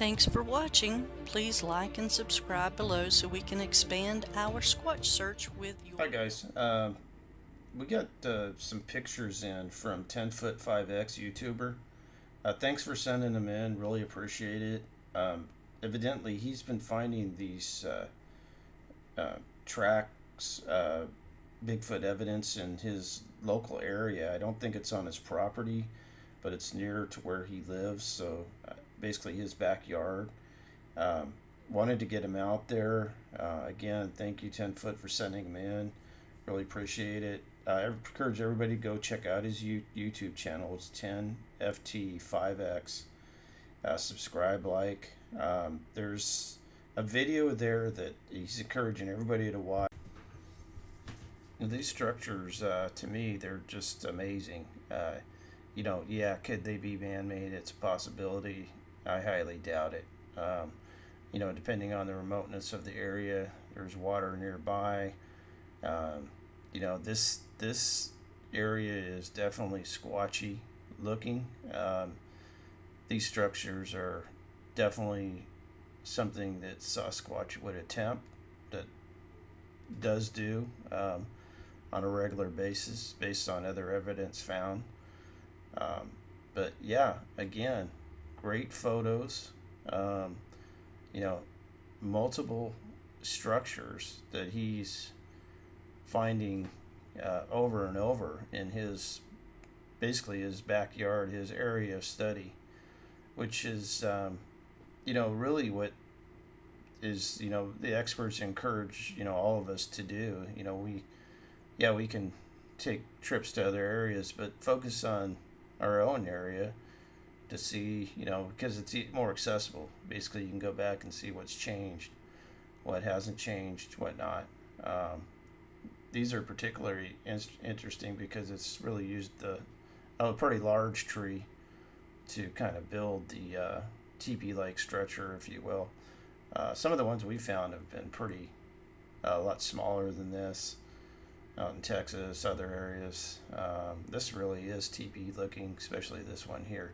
Thanks for watching. Please like and subscribe below so we can expand our Squatch search with you. Hi guys, um, we got uh, some pictures in from 10 foot 5x YouTuber. Uh, thanks for sending them in, really appreciate it. Um, evidently he's been finding these uh, uh tracks, uh, Bigfoot evidence in his local area. I don't think it's on his property, but it's near to where he lives, so uh, basically his backyard. Um, wanted to get him out there. Uh, again, thank you, 10 Foot, for sending him in. Really appreciate it. Uh, I encourage everybody to go check out his YouTube channel. It's 10FT5X. Uh, subscribe, like. Um, there's a video there that he's encouraging everybody to watch. These structures, uh, to me, they're just amazing. Uh, you know, yeah, could they be man-made? It's a possibility. I highly doubt it. Um, you know, depending on the remoteness of the area, there's water nearby. Um, you know, this this area is definitely squatchy looking. Um, these structures are definitely something that Sasquatch would attempt, that does do um, on a regular basis based on other evidence found. Um, but yeah, again, great photos. Um, you know, multiple structures that he's finding uh, over and over in his basically his backyard, his area of study, which is um, you know really what is you know the experts encourage you know all of us to do. You know we yeah we can take trips to other areas, but focus on our own area to see, you know, because it's more accessible. Basically, you can go back and see what's changed, what hasn't changed, what not. Um, these are particularly in interesting because it's really used the a pretty large tree to kind of build the uh, teepee-like structure, if you will. Uh, some of the ones we found have been pretty uh, a lot smaller than this out in Texas, other areas. Um, this really is teepee looking, especially this one here.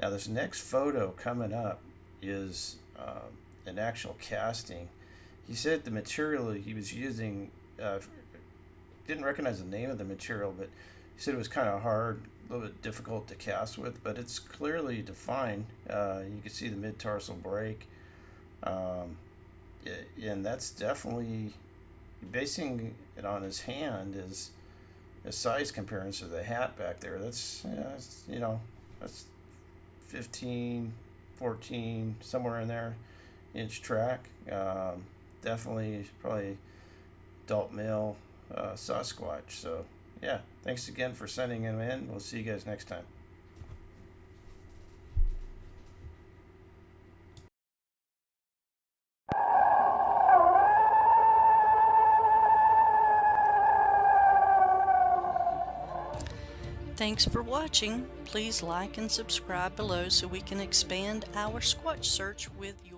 Now this next photo coming up is uh, an actual casting. He said the material he was using, uh, didn't recognize the name of the material, but he said it was kind of hard, a little bit difficult to cast with, but it's clearly defined. Uh, you can see the mid-tarsal break. Um, and that's definitely, basing it on his hand is a size comparison to the hat back there. That's, yeah, that's you know, that's 15, 14, somewhere in there, inch track. Um, definitely probably adult male uh, Sasquatch. So yeah, thanks again for sending him in. We'll see you guys next time. Thanks for watching. Please like and subscribe below so we can expand our Squatch search with your